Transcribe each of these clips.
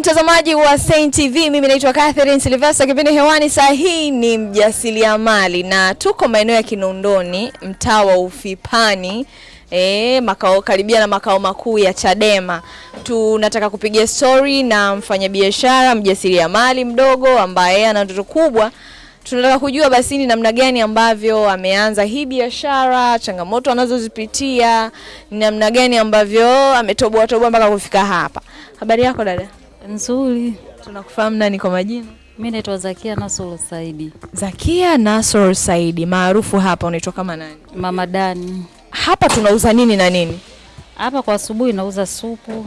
mtazamaji wa Saint TV, mimi naitwa Catherine Silvester. Kipindi hewani saa hii ni mjasiriamali na tuko maeneo ya Kinondoni, mtaa wa Ufipani. E, makao karibia na makao makuu ya Chadema. Tunataka kupiga story na mfanyabiashara mjasiriamali mdogo ambaye ana ndoto kubwa. Tunataka kujua basi ni namna gani ambavyo ameanza hii biashara, changamoto anazozipitia, ni namna gani ambavyo ametoboa toboa mpaka kufika hapa. Habari yako dada? Nzuri. Tunakufahamu nani kwa majina? Mimi naitwa Zakia Nasoro Saidi. Zakia Nasoro Saidi, maarufu hapa unaitwa kama nani? Mama Dani. Hapa tunauza nini na nini? Hapa kwa asubuhi nauza supu,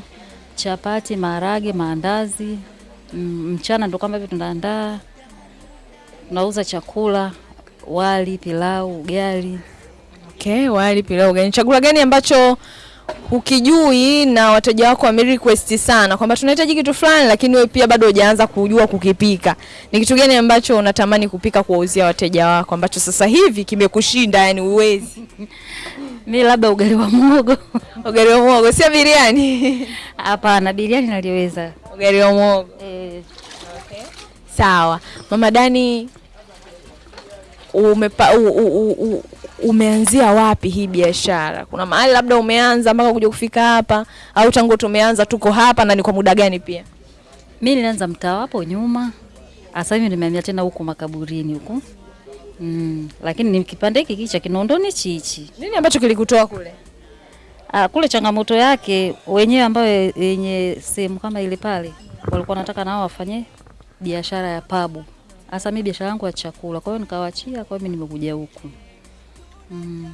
chapati, maharage, maandazi. Mm, Mchana ndo kama hivi tunaandaa. Tunauza chakula, wali, pilau, ugali. Okay, wali, pilau, ugali. Chakula gani ambacho hukijui na wateja wako wame request sana kwamba tunahitaji kitu fulani, lakini wewe pia bado hujaanza kujua kukipika? Ni kitu gani ambacho unatamani kupika kuwauzia wateja wako ambacho sasa hivi kimekushinda, yani uwezi? Mi labda ugali wa muhogo. Ugali wa muhogo, sio biriani. Hapana, biriani naliweza. Ugali wa muhogo. Eh, Sawa. Mama Dani umepa, u, u, u, u, umeanzia wapi hii biashara? Kuna mahali labda umeanza mpaka kuja kufika hapa au tangu tumeanza tuko hapa na ni kwa muda gani pia? mi nilianza mtaa hapo nyuma. Sasa hivi nimehamia tena huku makaburini huku. Mm, lakini ni kipande hiki kicha Kinondoni chichi. Nini ambacho kilikutoa kule? Ah, kule changamoto yake wenyewe ambayo yenye sehemu kama ile pale walikuwa wanataka nao wafanye biashara ya pabu. Hasa mimi biashara yangu ya chakula, kwa hiyo nikawaachia, kwa hiyo mimi nimekuja huku. Mm.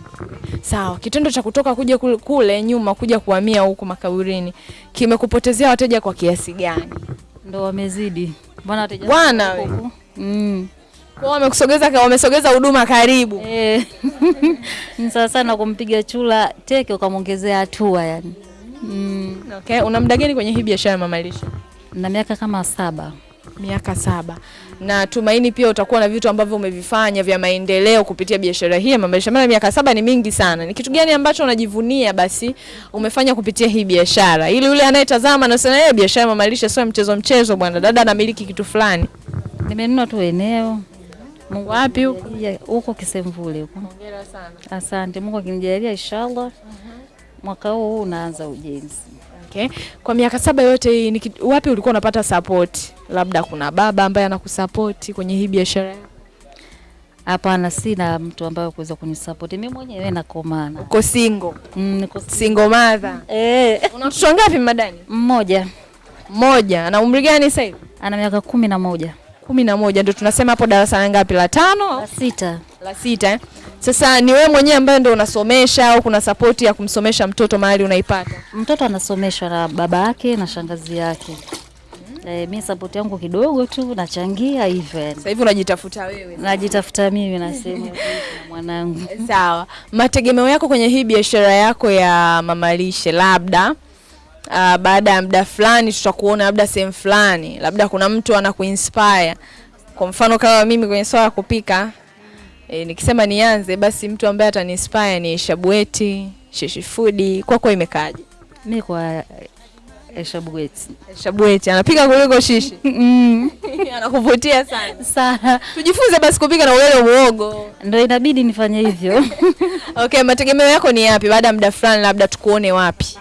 Sawa, kitendo cha kutoka kuja kule, kule nyuma kuja kuhamia huku makaburini kimekupotezea wateja kwa kiasi gani? Ndo wamezidi. Mbona wateja Bwana wewe. Mm. Kwa wamekusogeza wamesogeza huduma karibu. Eh. Ni sawa sana kumpiga chula teke ukamwongezea hatua yani. Mm. Okay, una muda gani kwenye hii biashara Mama Lisha? Na miaka kama saba. Miaka saba. Na tumaini pia utakuwa na vitu ambavyo umevifanya vya maendeleo kupitia biashara hii ya Mama Lishe. Maana miaka saba ni mingi sana. Ni kitu gani ambacho unajivunia basi umefanya kupitia hii biashara? Ili yule anayetazama anasema yeye, biashara ya Mama Lishe sio mchezo mchezo bwana. Dada anamiliki kitu fulani. Nimenunua tu eneo. Mungu Wapi huko? huko Kisemvule huko. Hongera sana. Asante, Mungu akinijalia inshallah mwaka huu huu unaanza ujenzi. Okay. Kwa miaka saba yote hii ni wapi ulikuwa unapata support? Labda kuna baba ambaye anakusupport kwenye hii biashara yako. Hapana, sina mtu ambaye kuweza kunisapoti mimi mwenyewe nakomana. Uko single. Mm, niko Single mother. eh, Una mtoto ngapi madani? mmoja Mmoja. Ana umri gani sasa hivi? ana miaka kumi na moja kumi na moja ndio tunasema hapo darasa la ngapi? La tano? la sita. La sita eh? Sasa ni wewe mwenyewe ambaye ndio unasomesha au kuna sapoti ya kumsomesha mtoto mahali unaipata? Mtoto anasomeshwa na baba yake na shangazi yake. Eh, mimi sapoti yangu kidogo tu nachangia hivyo yani. Sasa hivi unajitafuta wewe. Najitafuta mimi na sehemu ya mwanangu. Sawa. Mategemeo yako kwenye hii biashara yako ya mamalishe labda uh, baada ya muda fulani tutakuona labda sehemu fulani, labda kuna mtu anakuinspire. Kwa mfano kama mimi kwenye swala ya kupika e, nikisema nianze basi mtu ambaye ataniinspire ni Shabweti, Shishifudi kwako kwa imekaaje? Mimi kwa Shabueti. Shabweti anapika kuliko Shishi. Mm. Anakuvutia sana. Sana. Tujifunze basi kupika na ulele uogo. Ndio inabidi nifanye hivyo. Okay, mategemeo yako ni yapi baada ya muda fulani labda tukuone wapi?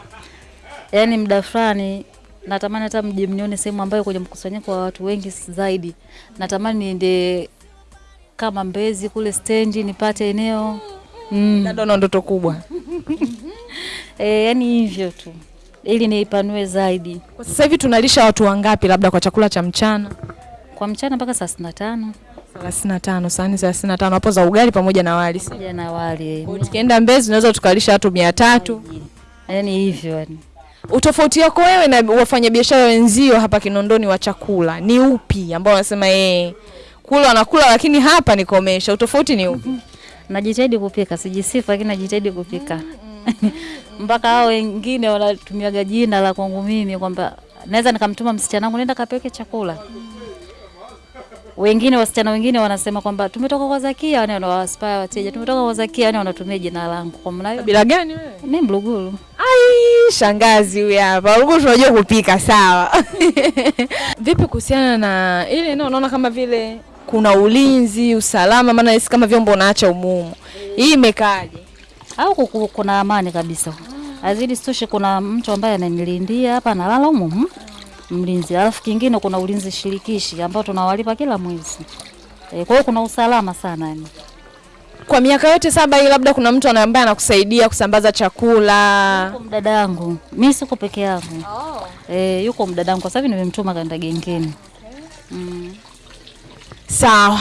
Yaani muda fulani natamani hata mje mnione sehemu ambayo kwenye mkusanyiko wa watu wengi zaidi. Natamani niende kama Mbezi kule stendi nipate eneo. Mm. Dada una ndoto kubwa. E, yani hivyo tu ili niipanue zaidi Kwa sasa hivi tunalisha watu wangapi labda kwa chakula cha mchana? kwa mchana mpaka saa thelathini na tano sahani thelathini na tano hapo za ugali pamoja na wali. pamoja na wali Tukienda Mbezi tunaweza tukalisha watu 300. yani hivyo yani. Utofauti wako wewe na wafanyabiashara wenzio hapa Kinondoni wa chakula ni upi ambao wanasema eh kula wanakula lakini hapa nikomesha. Utofauti ni upi? Najitahidi kupika, sijisifu lakini najitahidi kupika mpaka hao wengine wanatumiaga jina la kwangu mimi kwamba naweza nikamtuma msichana wangu nenda kapeke chakula. Wengine wasichana wengine wanasema kwamba tumetoka kwa Zakia, wale wanawaspaya wateja, tumetoka kwa Zakia, wale wanatumia jina langu. Kwa maana Bila gani wewe? mimi Mluguru. Ai, shangazi huyu hapa. Huko tunajua kupika sawa. Vipi kuhusiana na ile no, unaona kama vile kuna ulinzi, usalama maana hisi kama vyombo unaacha umumu. Hii imekaaje? au kuku- kuna amani kabisa. Azidi sitoshe, kuna mtu ambaye ananilindia hapa, analala humu humu, mlinzi. Alafu kingine kuna ulinzi shirikishi ambao tunawalipa kila mwezi. E, kwa hiyo kuna usalama sana yani. Kwa miaka yote saba hii labda kuna mtu ambaye anakusaidia kusambaza chakula. Yuko mdada yangu, mi siko peke yangu. Oh. E, yuko mdada yangu kwa sababu nimemtuma kaenda gengeni. Okay. Mm. Sawa.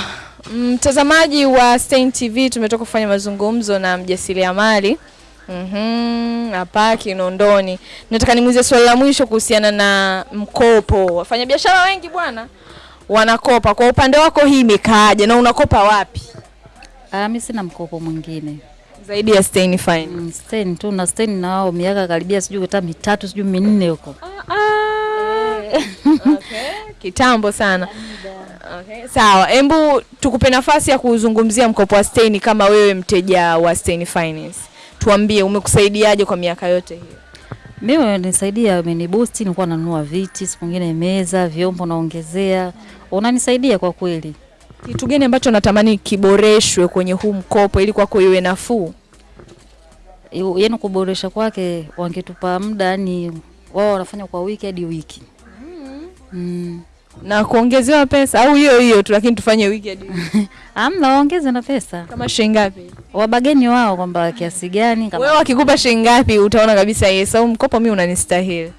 Mtazamaji wa Stein TV tumetoka kufanya mazungumzo na mjasiriamali Mhm, hapa Kinondoni. Nataka nimuulize swali la mwisho kuhusiana na mkopo. Wafanyabiashara wengi bwana wanakopa. Kwa upande wako hii imekaaje na unakopa wapi? Ah, mimi sina mkopo mwingine. Zaidi ya Stein Fine. Mm, Stein tu na Stein na wao miaka karibia sijui hata mitatu sijui minne huko. Okay. Kitambo sana. Okay. Sawa, embu tukupe nafasi ya kuzungumzia mkopo wa Stein kama wewe mteja wa Stein Finance. Tuambie umekusaidiaje kwa miaka yote hiyo? Mimi unanisaidia, wamenibusti, nilikuwa nanunua viti, siku nyingine meza, vyombo naongezea. Unanisaidia kwa kweli. Kitu gani ambacho natamani kiboreshwe kwenye huu mkopo ili kwako iwe nafuu? Yaani kuboresha kwake wangetupa muda, yani wao wanafanya kwa wiki hadi wiki. Mm. Na kuongezewa pesa au hiyo hiyo tu lakini tufanye weekend? Amna waongeze na pesa. Kama shilingi ngapi? Wabageni wao kwamba kiasi gani kama, Wewe wakikupa shilingi ngapi utaona kabisa yes au mkopo mimi unanistahili.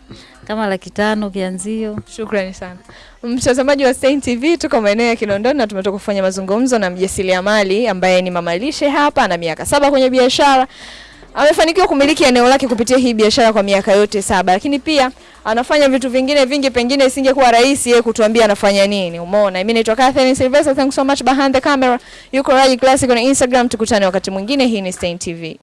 kama laki tano kianzio. Shukrani sana. Mtazamaji wa Stein TV tuko maeneo ya Kinondoni na tumetoka kufanya mazungumzo na mjasiriamali ambaye ni mamalishe hapa ana miaka saba kwenye biashara. Amefanikiwa kumiliki eneo lake kupitia hii biashara kwa miaka yote saba, lakini pia anafanya vitu vingine vingi, pengine isingekuwa rahisi yeye kutuambia anafanya nini. Umeona, mimi naitwa Catherine Sylvester, thanks so much behind the camera. Yuko Raji Classic on Instagram, tukutane wakati mwingine. Hii ni Stein TV.